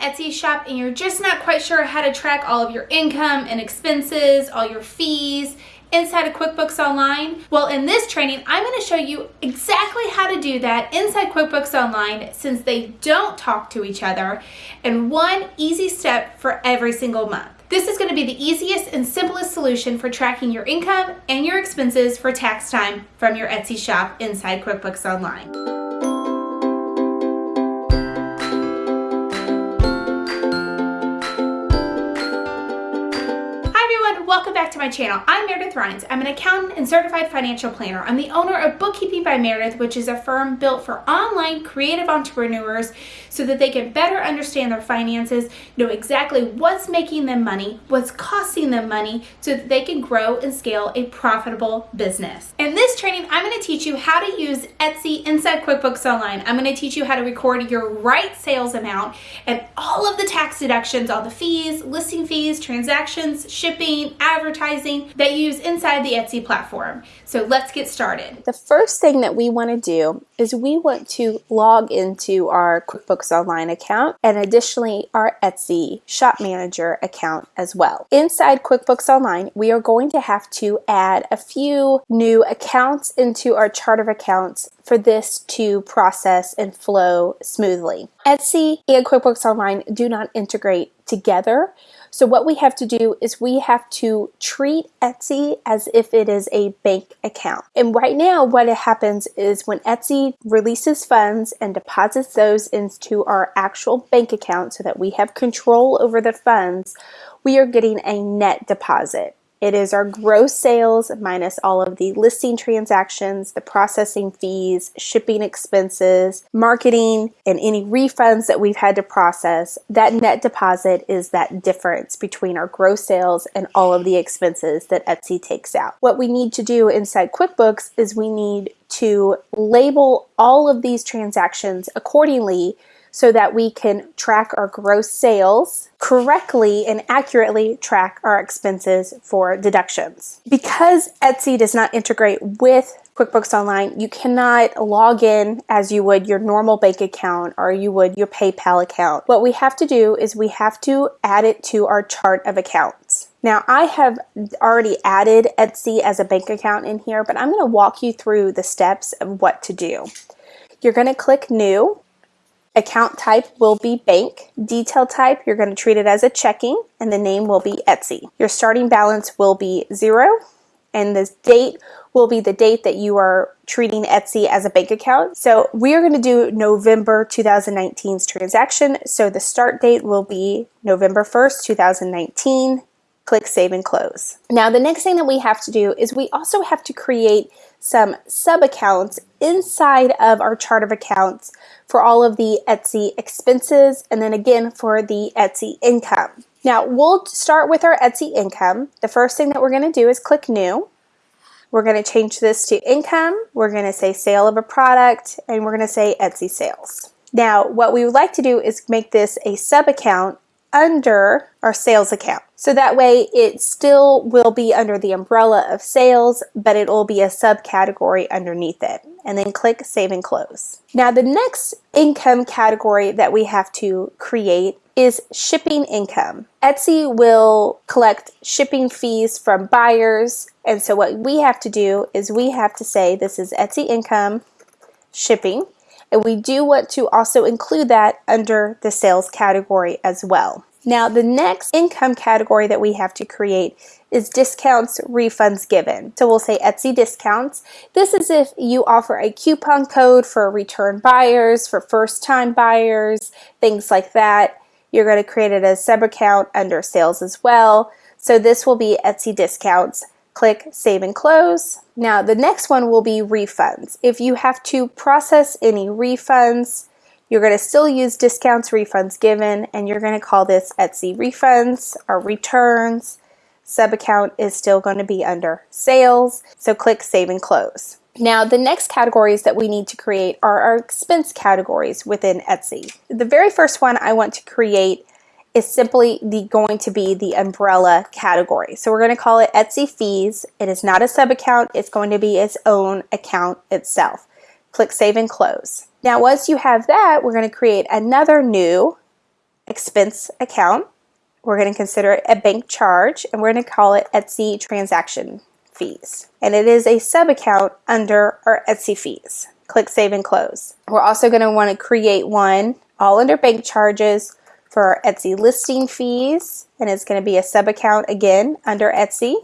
Etsy shop and you're just not quite sure how to track all of your income and expenses, all your fees, inside of QuickBooks Online? Well, in this training, I'm going to show you exactly how to do that inside QuickBooks Online since they don't talk to each other and one easy step for every single month. This is going to be the easiest and simplest solution for tracking your income and your expenses for tax time from your Etsy shop inside QuickBooks Online. My channel. I'm Meredith Rhines. I'm an accountant and certified financial planner. I'm the owner of Bookkeeping by Meredith, which is a firm built for online creative entrepreneurs so that they can better understand their finances, know exactly what's making them money, what's costing them money, so that they can grow and scale a profitable business. In this training, I'm going to teach you how to use Etsy inside QuickBooks Online. I'm going to teach you how to record your right sales amount and all of the tax deductions, all the fees, listing fees, transactions, shipping, advertising that you use inside the Etsy platform. So let's get started. The first thing that we want to do is we want to log into our QuickBooks Online account and additionally our Etsy Shop Manager account as well. Inside QuickBooks Online, we are going to have to add a few new accounts into our chart of accounts for this to process and flow smoothly. Etsy and QuickBooks Online do not integrate together. So what we have to do is we have to treat Etsy as if it is a bank account. And right now what it happens is when Etsy releases funds and deposits those into our actual bank account so that we have control over the funds, we are getting a net deposit. It is our gross sales minus all of the listing transactions, the processing fees, shipping expenses, marketing, and any refunds that we've had to process. That net deposit is that difference between our gross sales and all of the expenses that Etsy takes out. What we need to do inside QuickBooks is we need to label all of these transactions accordingly so that we can track our gross sales correctly and accurately track our expenses for deductions. Because Etsy does not integrate with QuickBooks Online, you cannot log in as you would your normal bank account or you would your PayPal account. What we have to do is we have to add it to our chart of accounts. Now I have already added Etsy as a bank account in here, but I'm going to walk you through the steps of what to do. You're going to click New Account type will be bank. Detail type, you're going to treat it as a checking, and the name will be Etsy. Your starting balance will be zero, and the date will be the date that you are treating Etsy as a bank account. So we are going to do November 2019's transaction. So the start date will be November 1st, 2019 click Save and Close. Now the next thing that we have to do is we also have to create some sub accounts inside of our chart of accounts for all of the Etsy expenses and then again for the Etsy income. Now we'll start with our Etsy income. The first thing that we're going to do is click New. We're going to change this to income. We're going to say sale of a product and we're going to say Etsy sales. Now what we would like to do is make this a sub account under our sales account. So that way it still will be under the umbrella of sales, but it will be a subcategory underneath it. And then click Save and Close. Now the next income category that we have to create is shipping income. Etsy will collect shipping fees from buyers. And so what we have to do is we have to say this is Etsy income shipping. And we do want to also include that under the sales category as well. Now the next income category that we have to create is discounts, refunds given. So we'll say Etsy discounts. This is if you offer a coupon code for return buyers, for first time buyers, things like that. You're going to create it as sub account under sales as well. So this will be Etsy discounts click Save and Close. Now the next one will be refunds. If you have to process any refunds, you're going to still use discounts, refunds given, and you're going to call this Etsy refunds or returns. Sub account is still going to be under sales, so click Save and Close. Now, the next categories that we need to create are our expense categories within Etsy. The very first one I want to create is simply the going to be the umbrella category. So we're going to call it Etsy fees. It is not a sub account. It's going to be its own account itself. Click Save and Close. Now once you have that, we're going to create another new expense account. We're going to consider it a bank charge and we're going to call it Etsy transaction fees. And it is a sub account under our Etsy fees. Click save and close. We're also going to want to create one all under bank charges for our Etsy listing fees and it's going to be a sub account again under Etsy.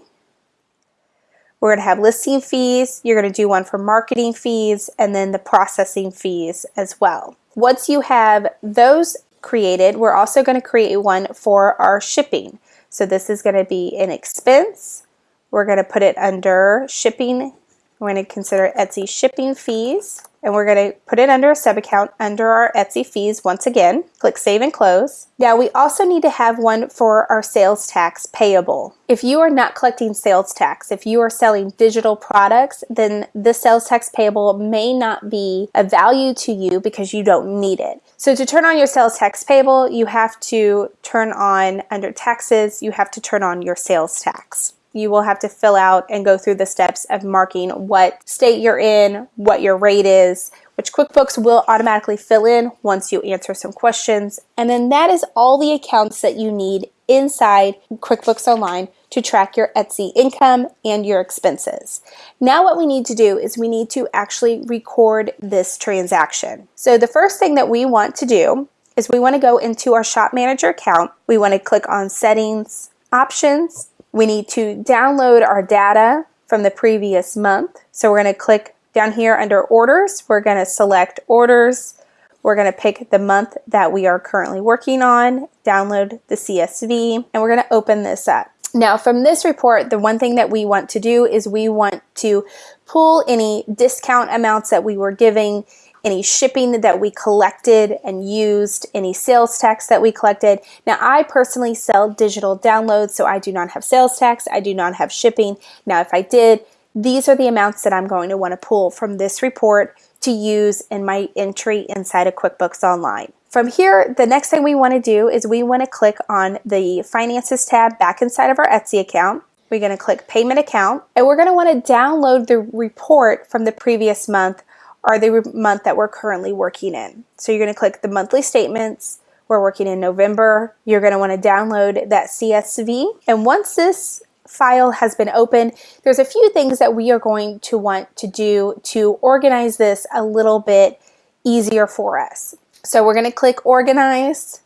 We're going to have listing fees, you're going to do one for marketing fees, and then the processing fees as well. Once you have those created, we're also going to create one for our shipping. So this is going to be an expense. We're going to put it under shipping. We're going to consider Etsy shipping fees and we're going to put it under a sub account under our Etsy fees once again. Click Save and Close. Now we also need to have one for our sales tax payable. If you are not collecting sales tax, if you are selling digital products, then the sales tax payable may not be a value to you because you don't need it. So to turn on your sales tax payable, you have to turn on under taxes, you have to turn on your sales tax you will have to fill out and go through the steps of marking what state you're in, what your rate is, which QuickBooks will automatically fill in once you answer some questions. And then that is all the accounts that you need inside QuickBooks Online to track your Etsy income and your expenses. Now what we need to do is we need to actually record this transaction. So the first thing that we want to do is we want to go into our Shop Manager account. We want to click on Settings, Options, we need to download our data from the previous month. So we're going to click down here under orders. We're going to select orders. We're going to pick the month that we are currently working on, download the CSV, and we're going to open this up. Now from this report, the one thing that we want to do is we want to pull any discount amounts that we were giving any shipping that we collected and used, any sales tax that we collected. Now, I personally sell digital downloads, so I do not have sales tax. I do not have shipping. Now, if I did, these are the amounts that I'm going to want to pull from this report to use in my entry inside of QuickBooks Online. From here, the next thing we want to do is we want to click on the Finances tab back inside of our Etsy account. We're going to click Payment Account, and we're going to want to download the report from the previous month are the month that we're currently working in. So you're going to click the monthly statements. We're working in November. You're going to want to download that CSV. And once this file has been opened, there's a few things that we are going to want to do to organize this a little bit easier for us. So we're going to click organize.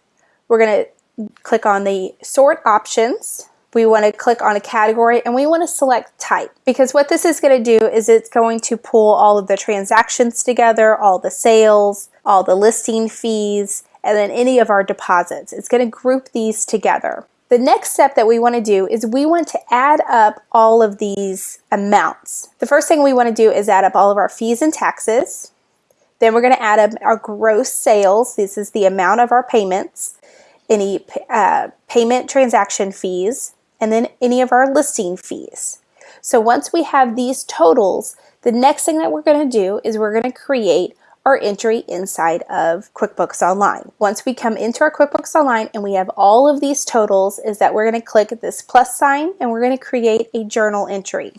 We're going to click on the sort options we want to click on a category and we want to select type because what this is going to do is it's going to pull all of the transactions together, all the sales, all the listing fees, and then any of our deposits. It's going to group these together. The next step that we want to do is we want to add up all of these amounts. The first thing we want to do is add up all of our fees and taxes. Then we're going to add up our gross sales. This is the amount of our payments, any uh, payment transaction fees, and then any of our listing fees. So once we have these totals, the next thing that we're going to do is we're going to create our entry inside of QuickBooks Online. Once we come into our QuickBooks Online and we have all of these totals is that we're going to click this plus sign and we're going to create a journal entry.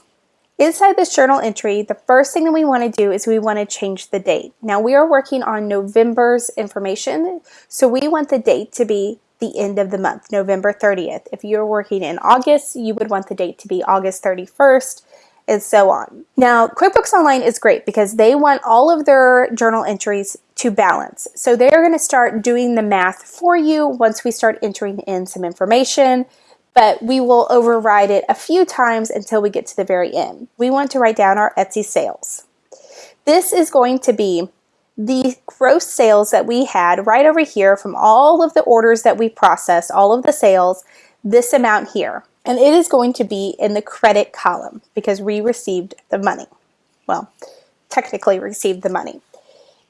Inside this journal entry, the first thing that we want to do is we want to change the date. Now we are working on November's information, so we want the date to be the end of the month, November 30th. If you're working in August, you would want the date to be August 31st and so on. Now, QuickBooks Online is great because they want all of their journal entries to balance. So they're going to start doing the math for you once we start entering in some information, but we will override it a few times until we get to the very end. We want to write down our Etsy sales. This is going to be the gross sales that we had right over here from all of the orders that we processed, all of the sales, this amount here. And it is going to be in the credit column because we received the money. Well, technically received the money.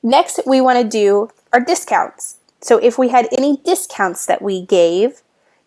Next, we want to do our discounts. So if we had any discounts that we gave,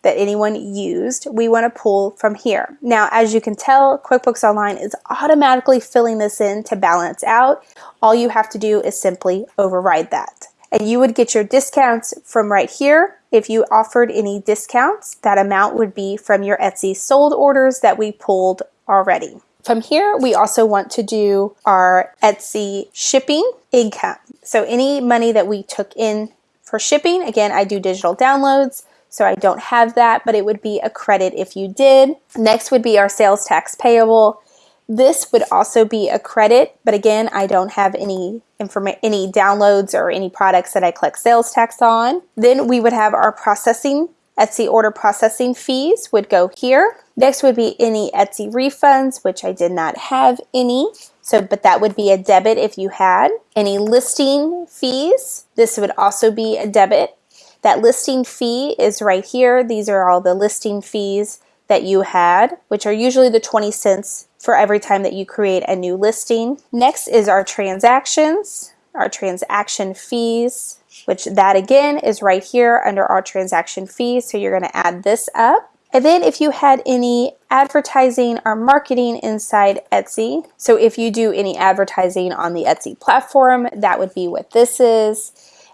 that anyone used, we want to pull from here. Now, as you can tell, QuickBooks Online is automatically filling this in to balance out. All you have to do is simply override that. And you would get your discounts from right here. If you offered any discounts, that amount would be from your Etsy sold orders that we pulled already. From here, we also want to do our Etsy shipping income. So any money that we took in For shipping, again, I do digital downloads, so I don't have that, but it would be a credit if you did. Next would be our sales tax payable. This would also be a credit, but again, I don't have any any downloads or any products that I collect sales tax on. Then we would have our processing Etsy order processing fees would go here. Next would be any Etsy refunds, which I did not have any. So, but that would be a debit if you had. Any listing fees, this would also be a debit. That listing fee is right here. These are all the listing fees that you had, which are usually the 20 cents for every time that you create a new listing. Next is our transactions, our transaction fees, which that again is right here under our transaction fees. So you're going to add this up. And then if you had any advertising or marketing inside Etsy, so if you do any advertising on the Etsy platform, that would be what this is.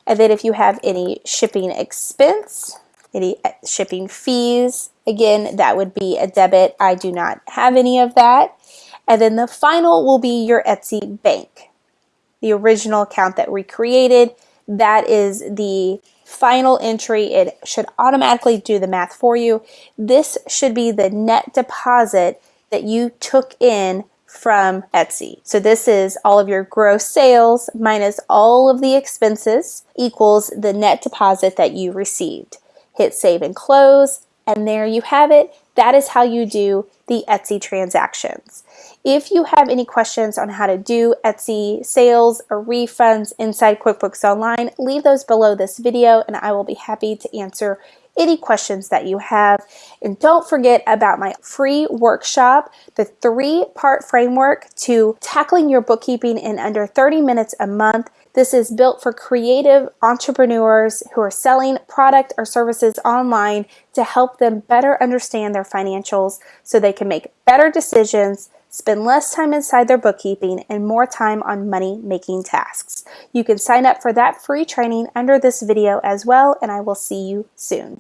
And then if you have any shipping expense, any uh, shipping fees, again, that would be a debit. I do not have any of that. And then the final will be your Etsy bank, the original account that we created. That is the final entry. It should automatically do the math for you. This should be the net deposit that you took in from Etsy. So this is all of your gross sales minus all of the expenses equals the net deposit that you received. Hit save and close and there you have it. That is how you do the Etsy transactions. If you have any questions on how to do Etsy sales or refunds inside QuickBooks Online, leave those below this video and I will be happy to answer any questions that you have. And don't forget about my free workshop, the three part framework to tackling your bookkeeping in under 30 minutes a month. This is built for creative entrepreneurs who are selling product or services online to help them better understand their financials so they can make better decisions, spend less time inside their bookkeeping, and more time on money making tasks. You can sign up for that free training under this video as well, and I will see you soon.